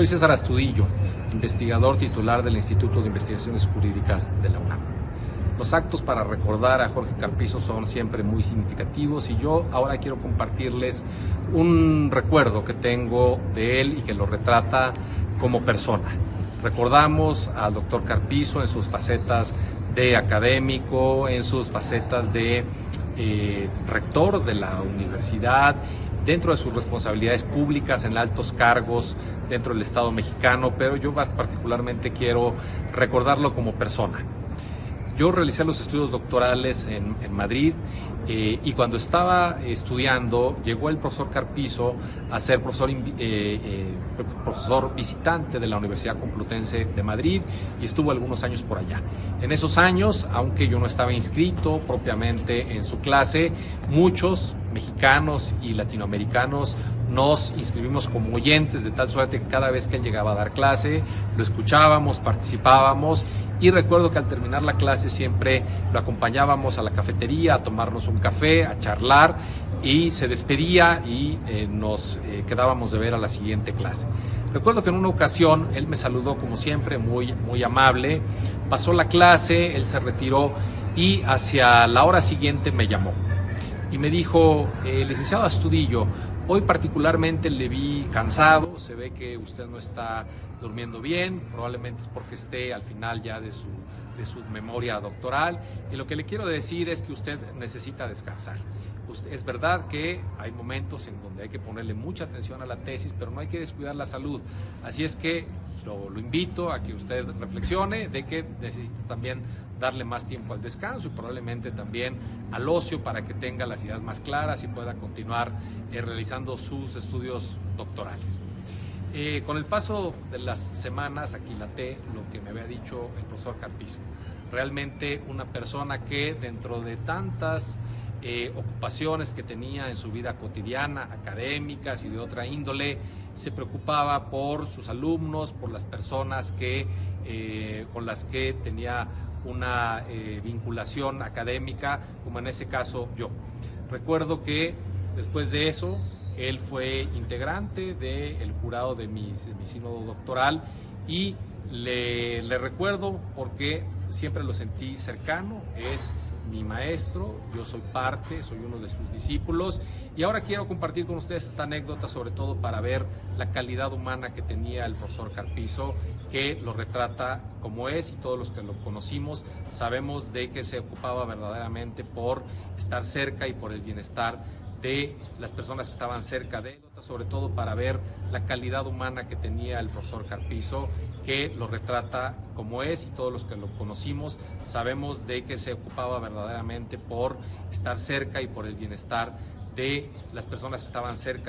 Soy César Astudillo, investigador titular del Instituto de Investigaciones Jurídicas de la UNAM. Los actos para recordar a Jorge Carpizo son siempre muy significativos y yo ahora quiero compartirles un recuerdo que tengo de él y que lo retrata como persona. Recordamos al doctor Carpizo en sus facetas de académico, en sus facetas de eh, rector de la universidad, dentro de sus responsabilidades públicas, en altos cargos dentro del Estado mexicano, pero yo particularmente quiero recordarlo como persona. Yo realicé los estudios doctorales en, Madrid eh, y cuando estaba estudiando llegó el profesor Carpizo a ser profesor, eh, eh, profesor visitante de la Universidad Complutense de Madrid y estuvo algunos años por allá. En esos años, aunque yo no estaba inscrito propiamente en su clase, muchos mexicanos y latinoamericanos nos inscribimos como oyentes de tal suerte que cada vez que él llegaba a dar clase lo escuchábamos, participábamos y recuerdo que al terminar la clase siempre lo acompañábamos a la cafetería a tomarnos un café, a charlar y se despedía y eh, nos eh, quedábamos de ver a la siguiente clase. Recuerdo que en una ocasión él me saludó como siempre, muy, muy amable, pasó la clase, él se retiró y hacia la hora siguiente me llamó y me dijo, eh, licenciado Astudillo, hoy particularmente le vi cansado, se ve que usted no está durmiendo bien, probablemente es porque esté al final ya de su, de su memoria doctoral y lo que le quiero decir es que usted necesita descansar. Es verdad que hay momentos en donde hay que ponerle mucha atención a la tesis, pero no hay que descuidar la salud. Así es que lo, invito a que usted reflexione de que necesita también darle más tiempo al descanso y probablemente también al ocio para que tenga las ideas más claras y pueda continuar eh, realizando sus estudios doctorales. Eh, con el paso de las semanas aquilaté lo que me había dicho el profesor Carpizo. Realmente una persona que dentro de tantas eh, ocupaciones que tenía en su vida cotidiana, académicas y de otra índole, se preocupaba por sus alumnos, por las personas que, eh, con las que tenía una vinculación académica, como en ese caso yo. Recuerdo que después de eso, él fue integrante del jurado de mi, de sínodo doctoral y le, le recuerdo porque siempre lo sentí cercano, es mi maestro, yo soy parte, soy uno de sus discípulos. Y ahora quiero compartir con ustedes esta anécdota sobre todo para ver la calidad humana que tenía el profesor Carpizo, que lo retrata como es y todos los que lo conocimos sabemos de que se ocupaba verdaderamente por estar cerca y por el bienestar de las personas que estaban cerca de él, sobre todo para ver la calidad humana que tenía el profesor Carpizo, que lo retrata como es y todos los que lo conocimos sabemos de que se ocupaba verdaderamente por estar cerca y por el bienestar de las personas que estaban cerca